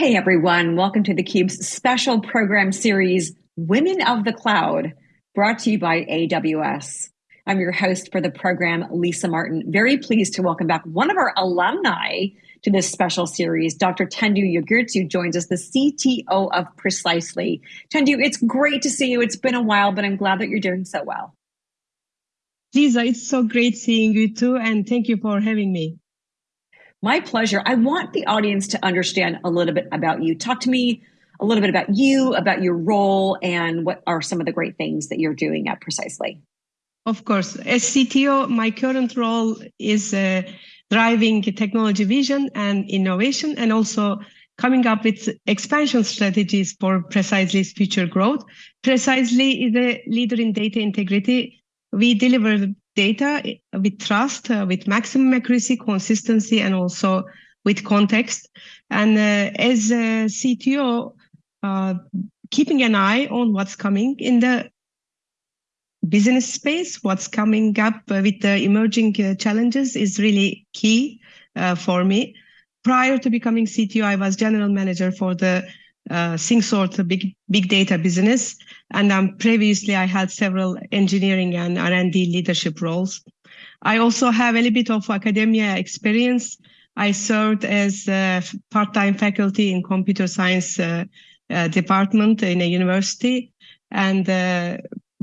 Hey everyone, welcome to theCUBE's special program series, Women of the Cloud, brought to you by AWS. I'm your host for the program, Lisa Martin. Very pleased to welcome back one of our alumni to this special series, Dr. Tendu Yogurtcu joins us, the CTO of Precisely. Tendu, it's great to see you. It's been a while, but I'm glad that you're doing so well. Lisa, it's so great seeing you too, and thank you for having me. My pleasure. I want the audience to understand a little bit about you. Talk to me a little bit about you, about your role, and what are some of the great things that you're doing at Precisely. Of course. As CTO, my current role is uh, driving technology vision and innovation, and also coming up with expansion strategies for Precisely's future growth. Precisely is a leader in data integrity. We deliver data with trust, uh, with maximum accuracy, consistency, and also with context. And uh, as a CTO, uh, keeping an eye on what's coming in the business space, what's coming up with the emerging uh, challenges is really key uh, for me. Prior to becoming CTO, I was general manager for the uh, Syncsort big big data business, and um, previously I had several engineering and R&D leadership roles. I also have a little bit of academia experience. I served as a part-time faculty in computer science uh, uh, department in a university, and uh,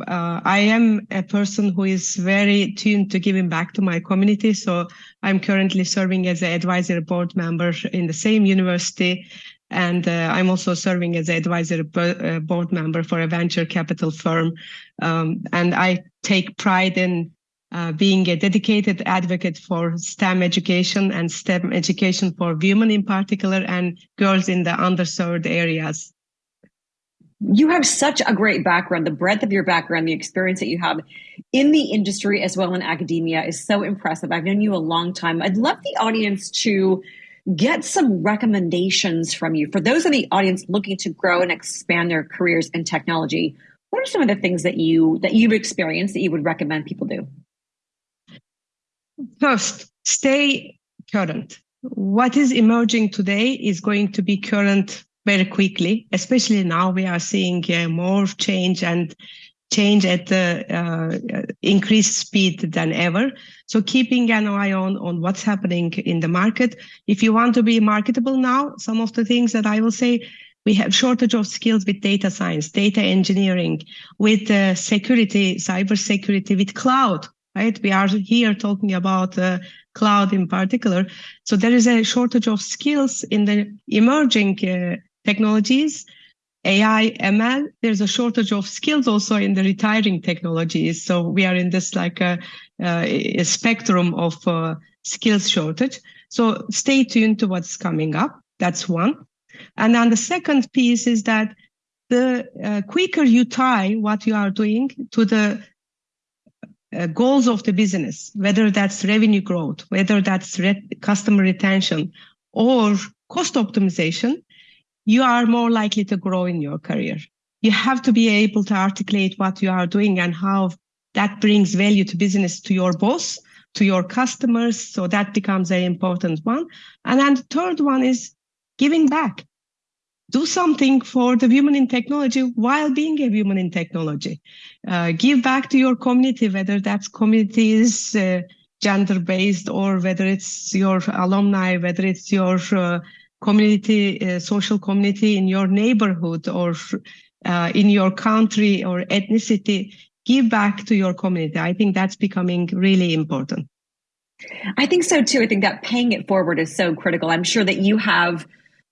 uh, I am a person who is very tuned to giving back to my community. So I'm currently serving as an advisory board member in the same university and uh, I'm also serving as an advisory uh, board member for a venture capital firm. Um, and I take pride in uh, being a dedicated advocate for STEM education and STEM education for women in particular and girls in the underserved areas. You have such a great background. The breadth of your background, the experience that you have in the industry as well in academia is so impressive. I've known you a long time. I'd love the audience to get some recommendations from you for those in the audience looking to grow and expand their careers in technology. What are some of the things that you that you've experienced that you would recommend people do? First, stay current. What is emerging today is going to be current very quickly, especially now we are seeing uh, more change and change at the uh, increased speed than ever. So keeping an eye on, on what's happening in the market. If you want to be marketable now, some of the things that I will say, we have shortage of skills with data science, data engineering, with uh, security, cyber security, with cloud, right? We are here talking about uh, cloud in particular. So there is a shortage of skills in the emerging uh, technologies AI, ML, there's a shortage of skills also in the retiring technologies. So we are in this like a, a spectrum of uh, skills shortage. So stay tuned to what's coming up. That's one. And then the second piece is that the uh, quicker you tie what you are doing to the uh, goals of the business, whether that's revenue growth, whether that's re- customer retention or cost optimization, you are more likely to grow in your career. You have to be able to articulate what you are doing and how that brings value to business, to your boss, to your customers. So that becomes an important one. And then the third one is giving back. Do something for the women in technology while being a woman in technology. Uh, give back to your community, whether that's communities, uh, gender based or whether it's your alumni, whether it's your uh, community, uh, social community in your neighborhood or uh, in your country or ethnicity, give back to your community. I think that's becoming really important. I think so too. I think that paying it forward is so critical. I'm sure that you have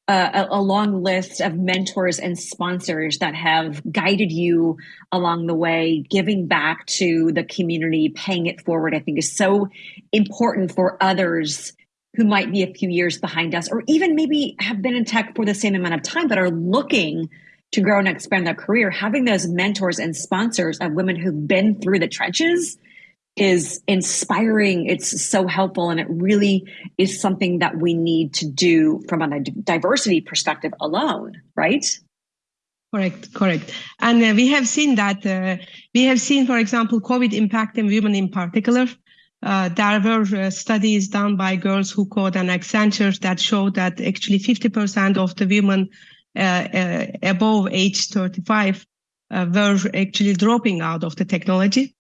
uh, a, a, long list of mentors and sponsors that have guided you along the way. Giving back to the community, paying it forward, I think is so important for others who might be a few years behind us, or even maybe have been in tech for the same amount of time, but are looking to grow and expand their career, having those mentors and sponsors of women who've been through the trenches is inspiring. It's so helpful. And it really is something that we need to do from a diversity perspective alone, right? Correct, correct. And uh, we have seen that, uh, we have seen, for example, COVID impacting women in particular uh, there were uh, studies done by Girls Who Code and Accenture that showed that actually 50% of the women uh, uh above age 35 uh, were actually dropping out of the technology.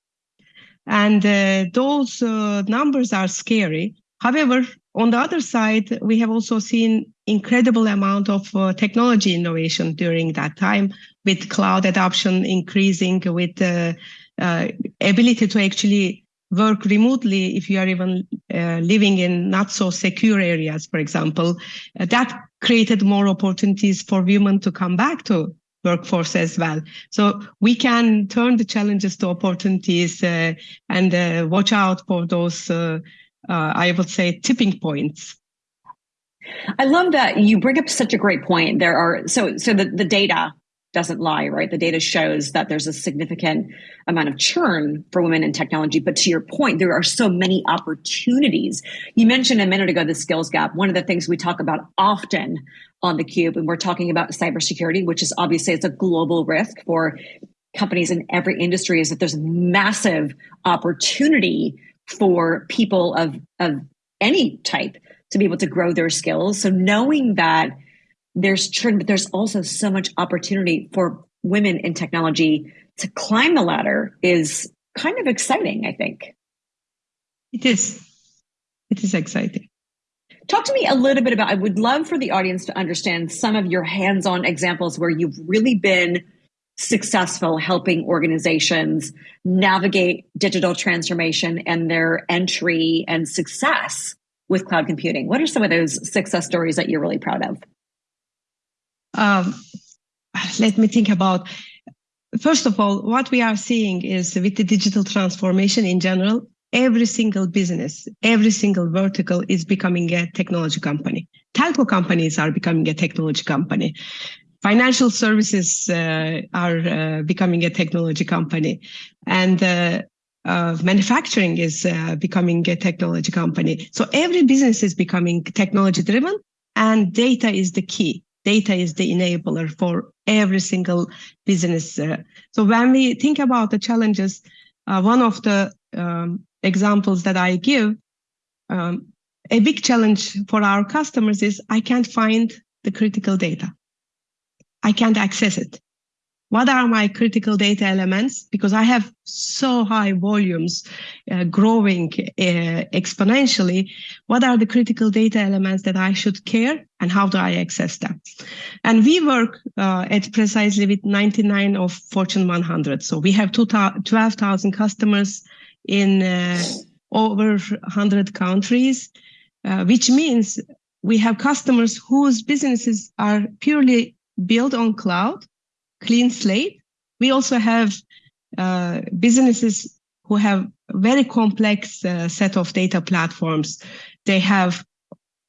And uh, those numbers are scary. However, on the other side, we have also seen incredible amount of technology innovation during that time with cloud adoption increasing, with the ability to actually work remotely if you are even uh, living in not so secure areas, for example, uh, that created more opportunities for women to come back to workforce as well. So we can turn the challenges to opportunities uh, and uh, watch out for those, uh, uh, I would say, tipping points. I love that you bring up such a great point. There are so so the, the data doesn't lie, right? The data shows that there's a significant amount of churn for women in technology. But to your point, there are so many opportunities. You mentioned a minute ago the skills gap. One of the things we talk about often on the cube, and we're talking about cybersecurity, which is obviously it's a global risk for companies in every industry, is that there's massive opportunity for people of of any type to be able to grow their skills. So knowing that there's churn, but there's also so much opportunity for women in technology to climb the ladder is kind of exciting, I think. It is. It is exciting. Talk to me a little bit about, I would love for the audience to understand some of your hands on examples where you've really been successful helping organizations navigate digital transformation and their entry and success with cloud computing. What are some of those success stories that you're really proud of? Um, let me think about first of all what we are seeing is with the digital transformation in general every single business every single vertical is becoming a technology company. Telco companies are becoming a technology company. Financial services uh, are uh, becoming a technology company. And uh, uh manufacturing is uh, becoming a technology company. So every business is becoming technology driven and data is the key data is the enabler for every single business. Uh, so when we think about the challenges, uh, one of the um, examples that I give, um, a big challenge for our customers is I can't find the critical data. I can't access it what are my critical data elements? Because i have so high volumes uh, growing uh, exponentially. What are the critical data elements that i should care and how do i access them? And we work uh, at precisely with 99 of fortune 100 so we have 12000 customers in uh, over 100 countries uh, which means we have customers whose businesses are purely built on cloud clean slate. We also have uh, businesses who have very complex uh, set of data platforms. They have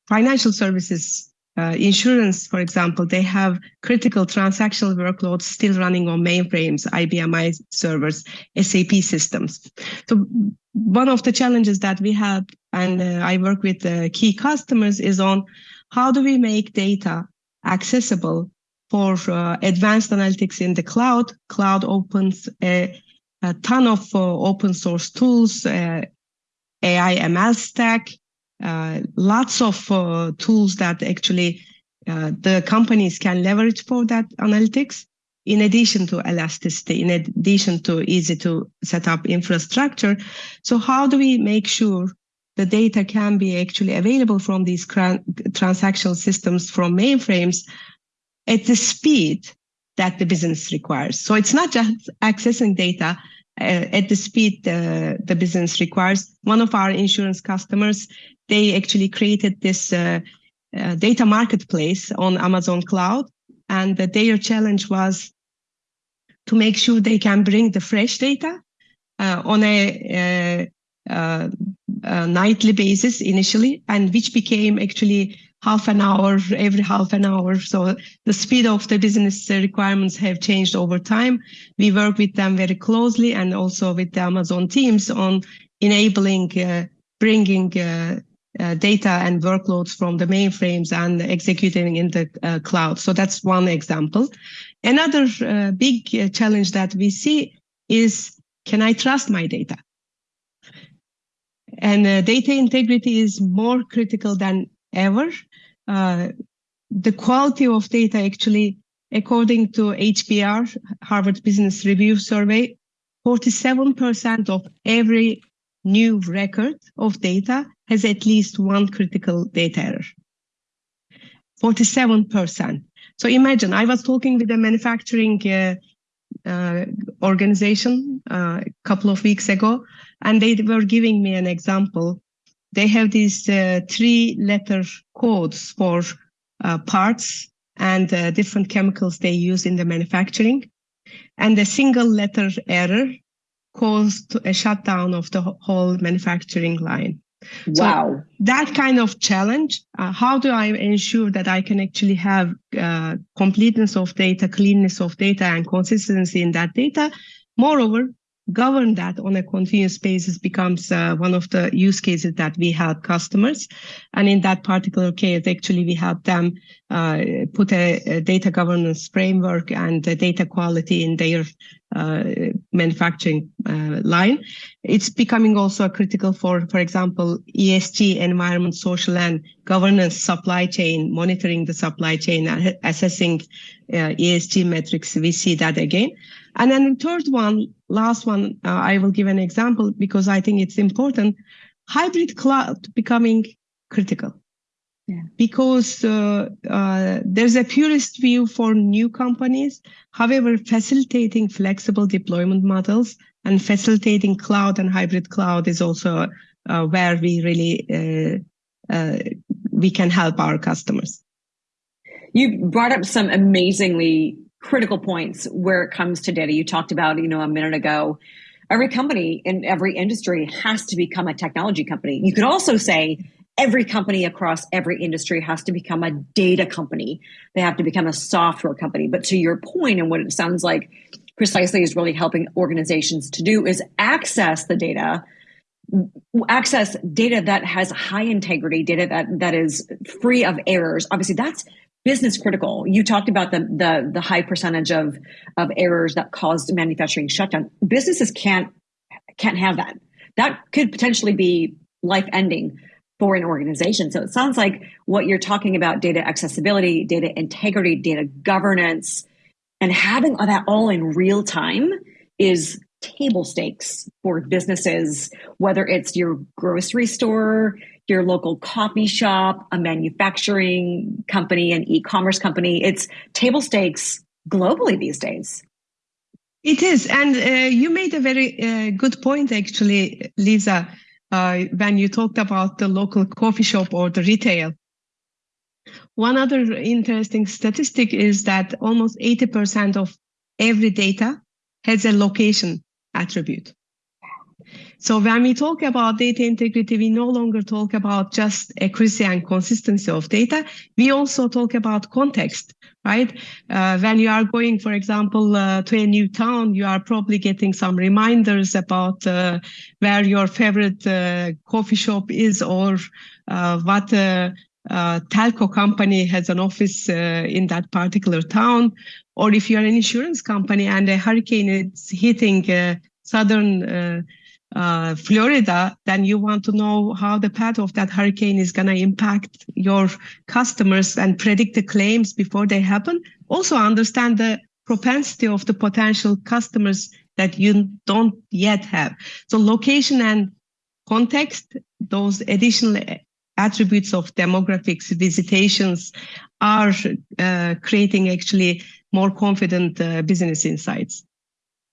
financial services, uh, insurance, for example. They have critical transactional workloads still running on mainframes, IBM i servers, SAP systems. So one of the challenges that we have, and uh, I work with key customers, is on how do we make data accessible for uh, advanced analytics in the cloud. Cloud opens a, a ton of uh, open source tools, uh, AI ML stack, lots of tools that actually the companies can leverage for that analytics. In addition to elasticity, in addition to easy to set up infrastructure. So how do we make sure the data can be actually available from these transactional systems from mainframes at the speed that the business requires. So it's not just accessing data uh, at the speed uh, the business requires. One of our insurance customers, they actually created this uh, uh data marketplace on Amazon Cloud, and their challenge was to make sure they can bring the fresh data uh, on a, a, uh, nightly basis initially, and which became actually half an hour every half an hour. So the speed of the business requirements have changed over time. We work with them very closely and also with the Amazon teams on enabling uh, bringing uh, uh, data and workloads from the mainframes and executing in the uh, cloud. So that's one example. Another uh, big uh, challenge that we see is, can I trust my data? And uh, data integrity is more critical than ever. Uh, the quality of data actually, according to HBR, Harvard Business Review survey, 47% of every new record of data has at least one critical data error. 47%. So imagine I was talking with a manufacturing uh, uh, organization uh, a couple of weeks ago, and they were giving me an example. They have these uh, three letter codes for uh, parts and uh, different chemicals they use in the manufacturing. And a single letter error caused a shutdown of the whole manufacturing line. Wow. So that kind of challenge, uh, how do I ensure that I can actually have uh, completeness of data, cleanness of data, and consistency in that data? Moreover, govern that on a continuous basis becomes uh, one of the use cases that we help customers. And in that particular case, actually, we help them uh, put a, a, data governance framework and data quality in their uh, manufacturing uh, line. It's becoming also critical for, for example, ESG, environment, social, and governance supply chain, monitoring the supply chain, assessing uh, ESG metrics. We see that again. And then the third one, last one, uh, I will give an example because I think it's important. Hybrid cloud becoming critical. Yeah. Because uh, uh, there's a purist view for new companies. However, facilitating flexible deployment models and facilitating cloud and hybrid cloud is also uh, where we really uh, uh, we can help our customers. You brought up some amazingly critical points where it comes to data. You talked about, you know, a minute ago. Every company in every industry has to become a technology company. You could also say every company across every industry has to become a data company. They have to become a software company. But to your point, and what it sounds like precisely is really helping organizations to do is access the data access data that has high integrity data that that is free of errors obviously that's business critical. You talked about the, the, the high percentage of, of errors that caused manufacturing shutdown. Businesses can't, can't have that. That could potentially be life ending for an organization. So it sounds like what you're talking about data accessibility, data integrity, data governance, and having that all in real time is table stakes for businesses, whether it's your grocery store, your local coffee shop, a manufacturing company, an e commerce company. It's table stakes globally these days. It is. And uh, you made a very uh, good point, actually, Lisa, Uh, when you talked about the local coffee shop or the retail. One other interesting statistic is that almost 80% of every data has a location attribute. So when we talk about data integrity, we no longer talk about just accuracy and consistency of data. We also talk about context, right? Uh, when you are going, for example, uh, to a new town, you are probably getting some reminders about uh, where your favorite uh, coffee shop is or uh, what uh, telco company has an office in that particular town. Or if you're an insurance company and a hurricane is hitting southern uh, Florida, then you want to know how the path of that hurricane is going to impact your customers and predict the claims before they happen. Also understand the propensity of the potential customers that you don't yet have. So location and context, those additional attributes of demographics, visitations are uh, creating actually more confident uh, business insights.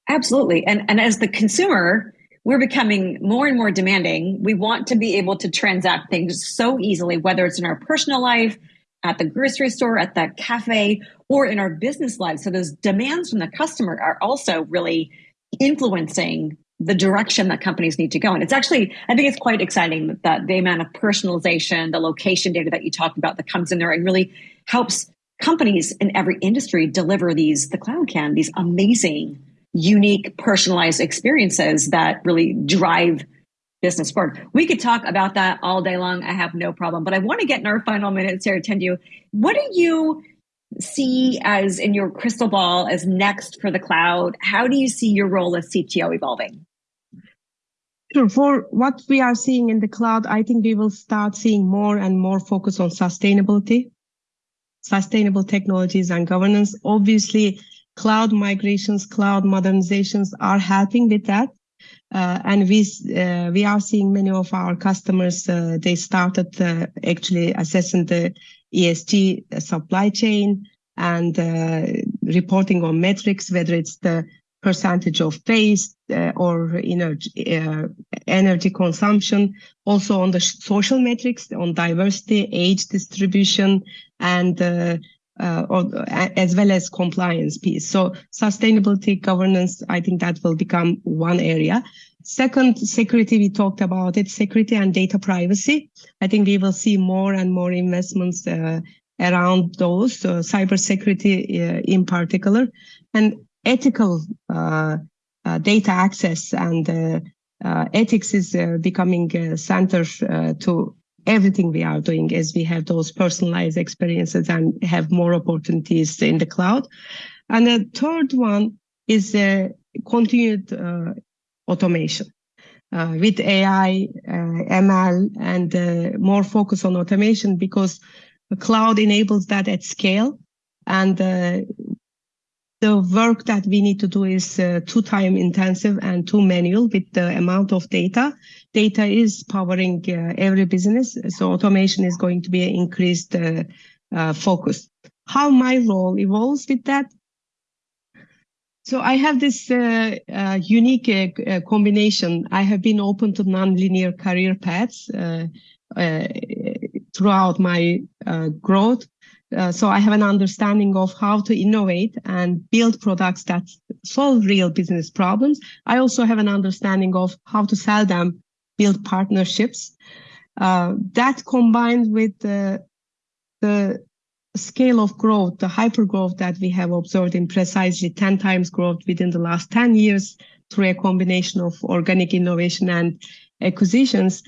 Absolutely. And, and as the consumer, we're becoming more and more demanding. We want to be able to transact things so easily, whether it's in our personal life, at the grocery store, at the cafe, or in our business life. So those demands from the customer are also really influencing the direction that companies need to go. And it's actually, I think it's quite exciting that the amount of personalization, the location data that you talked about that comes in there and really helps companies in every industry deliver these, the cloud can, these amazing unique personalized experiences that really drive business forward. We could talk about that all day long. I have no problem, but I want to get in our final minutes here, you. What do you see as in your crystal ball as next for the cloud? How do you see your role as CTO evolving? Sure. For what we are seeing in the cloud, I think we will start seeing more and more focus on sustainability, sustainable technologies and governance. Obviously, cloud migrations, cloud modernizations are helping with that. Uh, and we uh, we are seeing many of our customers. Uh, they started uh, actually assessing the ESG supply chain and uh, reporting on metrics, whether it's the percentage of waste uh, or energy, uh, energy consumption, also on the social metrics, on diversity, age distribution, and uh, uh or, as well as compliance piece. So sustainability governance, I think that will become one area. Second, security, we talked about it, security and data privacy. I think we will see more and more investments uh, around those, uh, cybersecurity uh, in particular. And ethical uh, uh, data access and uh, ethics is becoming a center to everything we are doing as we have those personalized experiences and have more opportunities in the cloud. And the third one is uh, continued uh, automation. Uh, with AI, ML, and more focus on automation because the cloud enables that at scale. And the work that we need to do is uh, too time intensive and too manual with the amount of data. Data is powering uh, every business, so automation is going to be an increased uh, uh focus. How my role evolves with that? So I have this uh, uh, unique combination. I have been open to non-linear career paths throughout my growth. Uh, so I have an understanding of how to innovate and build products that solve real business problems. I also have an understanding of how to sell them, build partnerships. Uh, that combined with the, the scale of growth, the hyper growth that we have observed in precisely 10 times growth within the last 10 years through a combination of organic innovation and acquisitions,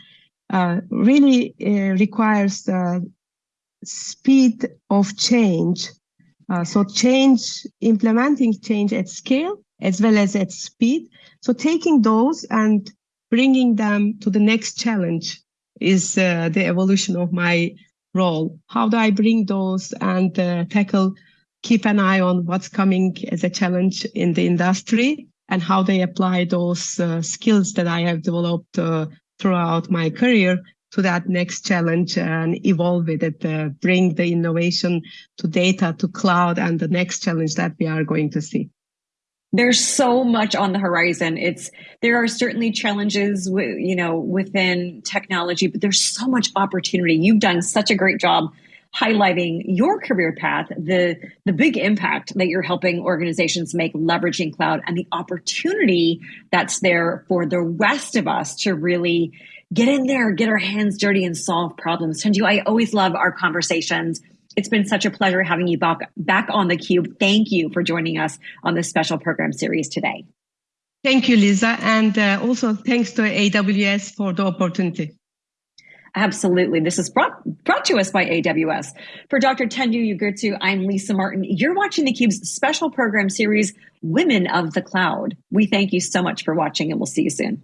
uh, really uh, requires the speed of change. Uh, so change, implementing change at scale as well as at speed. So taking those and bringing them to the next challenge is uh, the evolution of my role. How do I bring those and uh, tackle, keep an eye on what's coming as a challenge in the industry and how they apply those uh, skills that I have developed uh, throughout my career to that next challenge and evolve with it, uh, bring the innovation to data, to cloud, and the next challenge that we are going to see. There's so much on the horizon. It's there are certainly challenges, you know, within technology, but there's so much opportunity. You've done such a great job highlighting your career path, the the big impact that you're helping organizations make leveraging cloud, and the opportunity that's there for the rest of us to really get in there, get our hands dirty and solve problems. Tendu, I always love our conversations. It's been such a pleasure having you back, back on the cube. Thank you for joining us on this special program series today. Thank you, Lisa. And uh, also thanks to AWS for the opportunity. Absolutely. This is brought, brought to us by AWS. For Dr. Tendu Yogurtcu, I'm Lisa Martin. You're watching theCUBE's special program series, Women of the Cloud. We thank you so much for watching and we'll see you soon.